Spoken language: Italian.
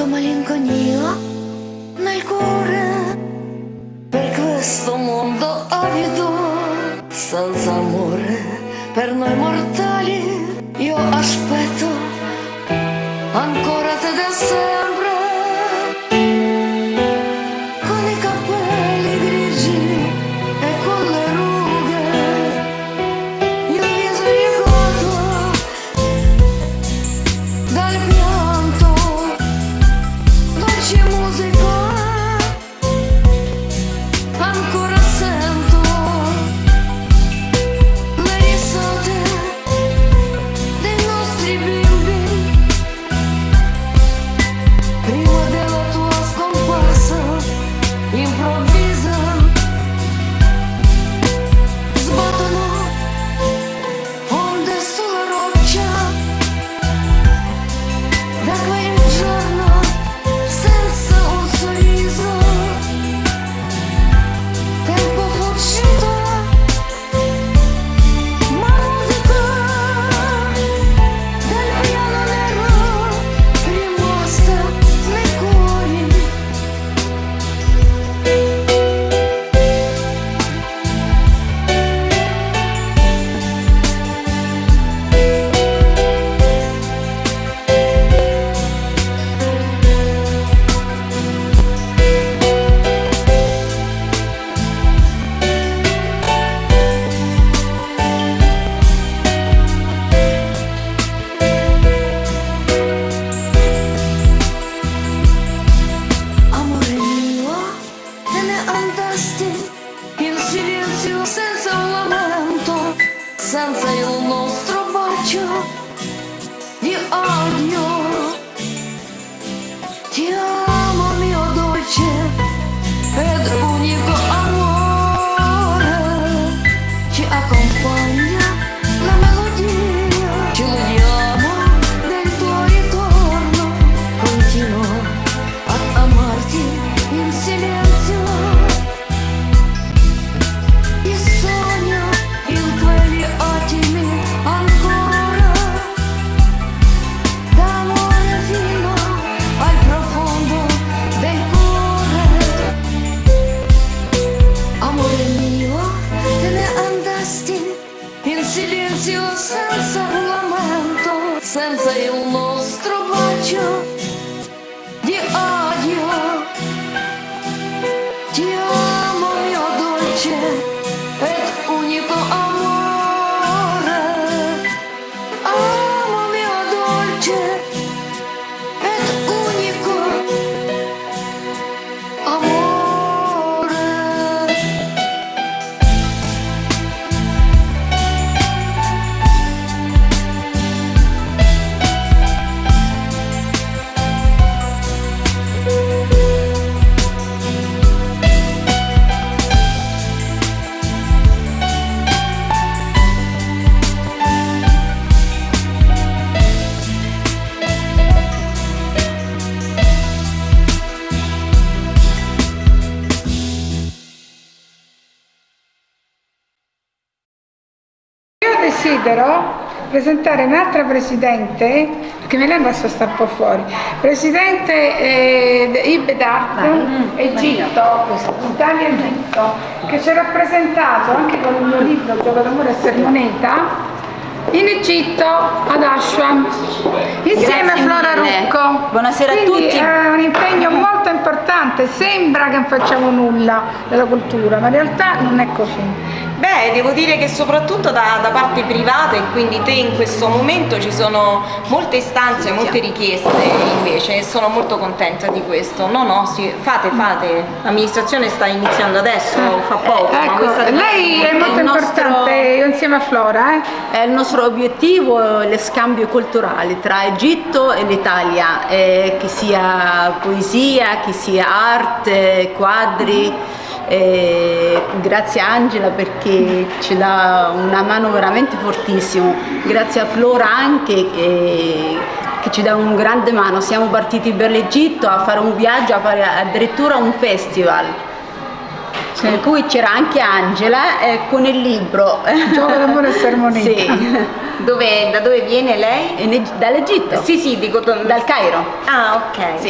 Sento malinconia nel cuore per questo mondo avido, senza amore per noi mortali. Il nostro bacio di odio. Ti amo silenzio senza un lamento, senza desidero presentare un'altra presidente, perché me lei basta sta un po' fuori, presidente eh, Ibedat, Egitto, Italia Egitto, che ci ha rappresentato anche con il mio libro Gioco d'amore e sermoneta in Egitto ad Ashram insieme Grazie a Flora mille. Rucco. Buonasera a Quindi tutti. È un impegno molto importante, sembra che non facciamo nulla della cultura, ma in realtà non è così. Beh, devo dire che soprattutto da, da parte privata e quindi te in questo momento ci sono molte istanze, molte richieste invece e sono molto contenta di questo. No, no, sì, fate, fate. L'amministrazione sta iniziando adesso, fa poco. voi Ecco, lei è molto nostro- importante io insieme a Flora, eh? Eh, Il nostro obiettivo è lo scambio culturale tra Egitto e l'Italia, eh, che sia poesia, che sia arte, quadri. Eh, grazie a Angela perché ci dà una mano veramente fortissima, grazie a Flora anche che, che ci dà un grande mano. Siamo partiti per l'Egitto a fare un viaggio, a fare addirittura un festival. Sì. in cui c'era anche Angela eh, con il libro. Gioco d'amore e sermonetta. Sì, Dove- da dove viene lei? dall'Egitto, Sì, sì, dico... dal Cairo. Ah, ok. Sì.